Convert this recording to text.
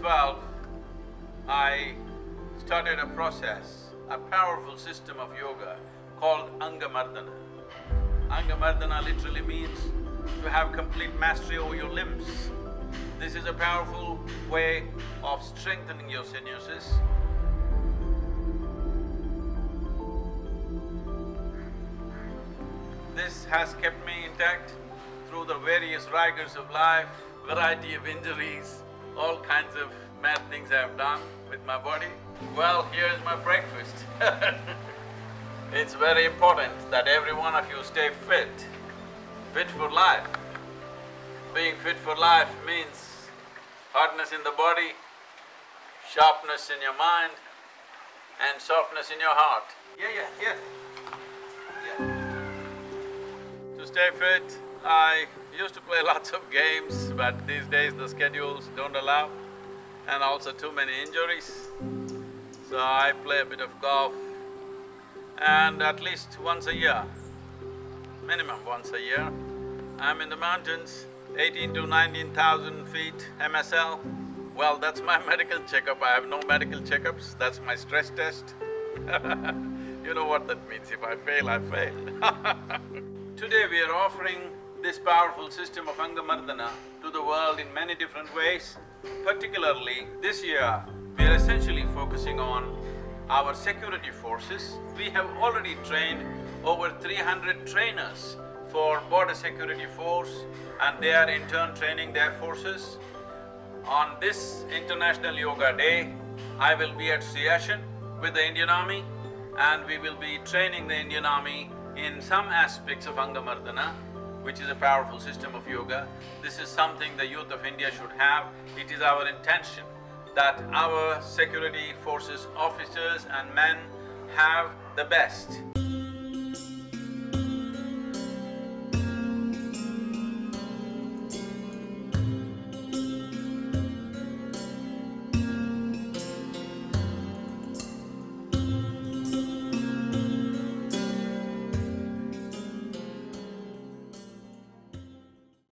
twelve, I started a process, a powerful system of yoga called Angamardana. Angamardana literally means to have complete mastery over your limbs. This is a powerful way of strengthening your sinuses. This has kept me intact through the various rigors of life, variety of injuries, all kinds of mad things I have done with my body. Well, here's my breakfast It's very important that every one of you stay fit, fit for life. Being fit for life means hardness in the body, sharpness in your mind, and softness in your heart. Yeah, yeah, yeah. Yeah. To stay fit, I used to play lots of games, but these days the schedules don't allow, and also too many injuries. So I play a bit of golf, and at least once a year, minimum once a year, I'm in the mountains, eighteen to nineteen thousand feet MSL. Well, that's my medical checkup, I have no medical checkups, that's my stress test. You know what that means, if I fail, I fail. Today we are offering this powerful system of Angamardana to the world in many different ways. Particularly, this year, we are essentially focusing on our security forces. We have already trained over 300 trainers for border security force and they are in turn training their forces. On this International Yoga Day, I will be at Siachen with the Indian Army and we will be training the Indian Army in some aspects of Angamardana which is a powerful system of yoga. This is something the youth of India should have. It is our intention that our security forces officers and men have the best.